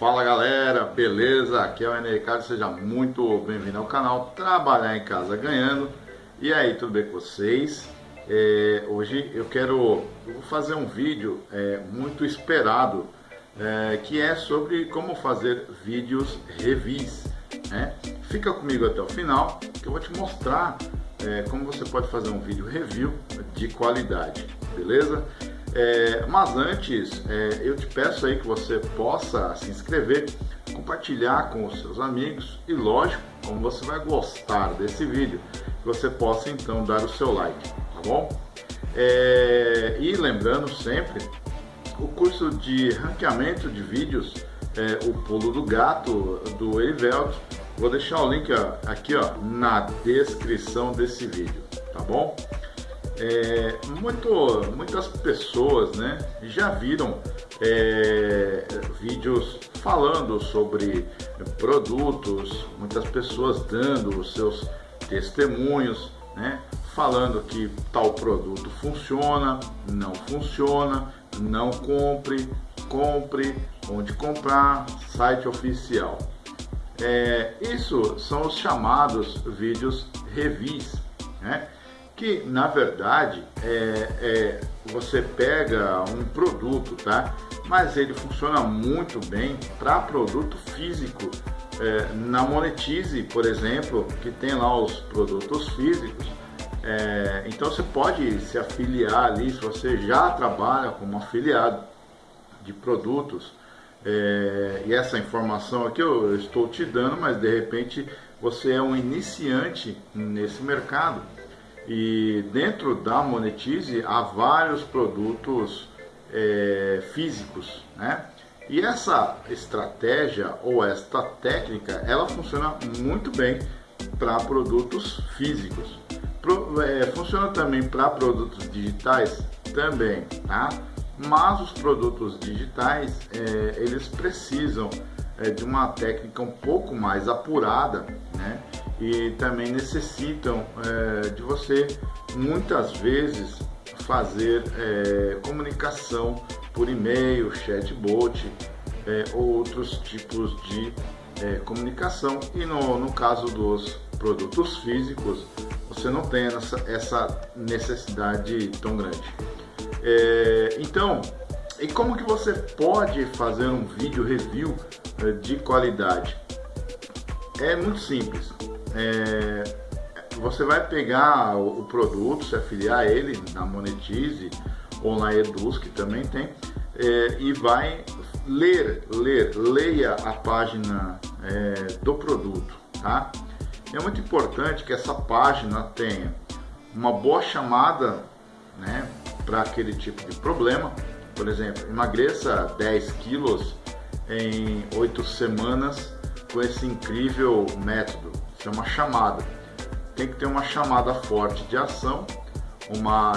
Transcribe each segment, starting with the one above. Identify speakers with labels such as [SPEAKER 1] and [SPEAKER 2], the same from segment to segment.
[SPEAKER 1] Fala galera, beleza? Aqui é o Ener Ricardo, seja muito bem-vindo ao canal Trabalhar em Casa Ganhando. E aí, tudo bem com vocês? É, hoje eu quero fazer um vídeo é, muito esperado, é, que é sobre como fazer vídeos revis. Né? Fica comigo até o final, que eu vou te mostrar é, como você pode fazer um vídeo review de qualidade, beleza? É, mas antes, é, eu te peço aí que você possa se inscrever, compartilhar com os seus amigos e lógico, como você vai gostar desse vídeo, que você possa então dar o seu like, tá bom? É, e lembrando sempre, o curso de ranqueamento de vídeos, é, o pulo do gato do Erivelto, vou deixar o link ó, aqui ó, na descrição desse vídeo, tá bom? É, muito, muitas pessoas né, já viram é, vídeos falando sobre produtos, muitas pessoas dando os seus testemunhos, né, falando que tal produto funciona, não funciona, não compre, compre, onde comprar, site oficial. É, isso são os chamados vídeos revis, né? Que na verdade é, é, você pega um produto, tá? Mas ele funciona muito bem para produto físico. É, na Monetize, por exemplo, que tem lá os produtos físicos, é, então você pode se afiliar ali, se você já trabalha como afiliado de produtos, é, e essa informação aqui eu estou te dando, mas de repente você é um iniciante nesse mercado e dentro da Monetize há vários produtos é, físicos, né? E essa estratégia ou esta técnica, ela funciona muito bem para produtos físicos. Pro, é, funciona também para produtos digitais também, tá? Mas os produtos digitais, é, eles precisam é, de uma técnica um pouco mais apurada, né? E também necessitam é, de você muitas vezes fazer é, comunicação por e-mail, chatbot, é, outros tipos de é, comunicação e no, no caso dos produtos físicos você não tem essa, essa necessidade tão grande. É, então, e como que você pode fazer um vídeo review é, de qualidade? É muito simples é, você vai pegar o, produto, se afiliar a ele na Monetize ou na Eduz, que também tem, é, e vai ler, ler, leia a página é, do produto, tá? É muito importante que essa página tenha uma boa chamada, né, para aquele tipo de problema. Por exemplo, emagreça 10 quilos em 8 semanas com esse incrível método é uma chamada. Tem que ter uma chamada forte de ação, uma,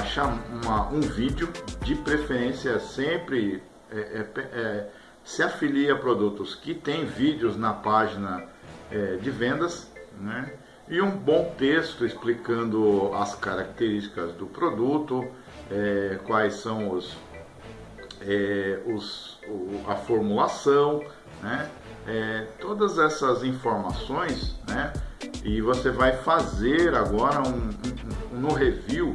[SPEAKER 1] uma um vídeo, de preferência sempre é, é, é, se afilia a produtos que tem vídeos na página é, de vendas, né? E um bom texto explicando as características do produto, é, quais são os, é, os o, a formulação, né? todas essas informações, né? E você vai fazer agora um, um, um, no review,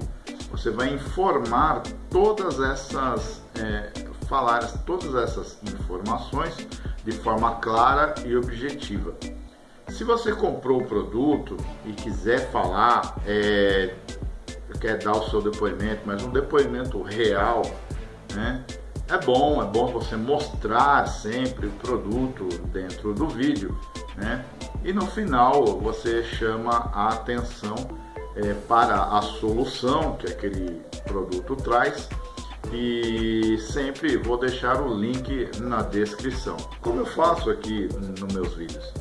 [SPEAKER 1] você vai informar todas essas, é, falar todas essas informações de forma clara e objetiva. Se você comprou o produto e quiser falar, é, quer dar o seu depoimento, mas um depoimento real, né? É bom, é bom você mostrar sempre o produto dentro do vídeo, né? E no final você chama a atenção é, para a solução que aquele produto traz e sempre vou deixar o link na descrição, como eu faço aqui nos meus vídeos.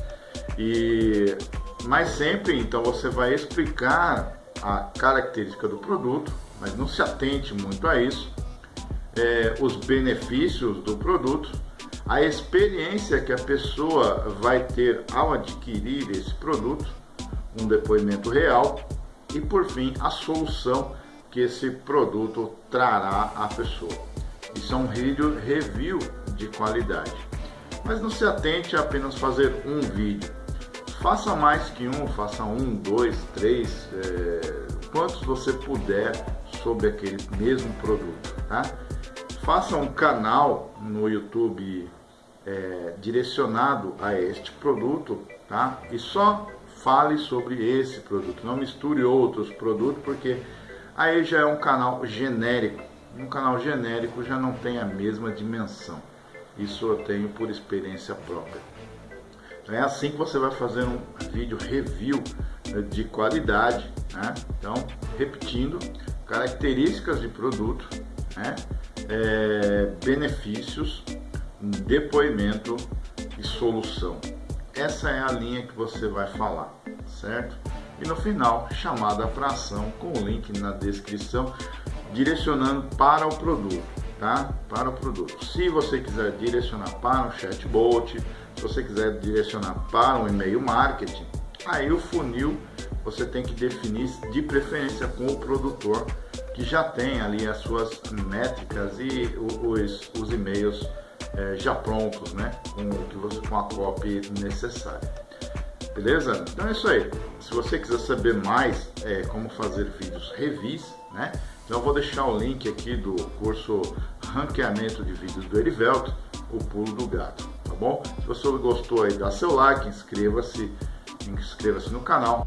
[SPEAKER 1] E mas sempre então você vai explicar a característica do produto, mas não se atente muito a isso, é, os benefícios do produto a experiência que a pessoa vai ter ao adquirir esse produto, um depoimento real e por fim a solução que esse produto trará à pessoa. Isso é um vídeo review de qualidade. Mas não se atente a apenas fazer um vídeo. Faça mais que um, faça um, dois, três, é, quantos você puder sobre aquele mesmo produto, tá? Faça um canal no YouTube é, direcionado a este produto, tá? E só fale sobre esse produto, não misture outros produtos, porque aí já é um canal genérico. Um canal genérico já não tem a mesma dimensão. Isso eu tenho por experiência própria. Então é assim que você vai fazer um vídeo review né, de qualidade. Né? Então, repetindo, características de produto, né? é, benefícios, depoimento e solução. Essa é a linha que você vai falar, certo? E no final, chamada para ação com o link na descrição, direcionando para o produto, tá? Para o produto. Se você quiser direcionar para um chatbot, se você quiser direcionar para um e-mail marketing, aí o funil você tem que definir de preferência com o produtor que já tem ali as suas métricas e os, os e-mails é, já prontos, né? Com, que você, com a copy necessária. Beleza? Então é isso aí. Se você quiser saber mais é, como fazer vídeos revis, né? Então eu vou deixar o link aqui do curso Ranqueamento de Vídeos do Erivelto, o pulo do gato, tá bom? Se você gostou aí, dá seu like, inscreva-se, inscreva-se no canal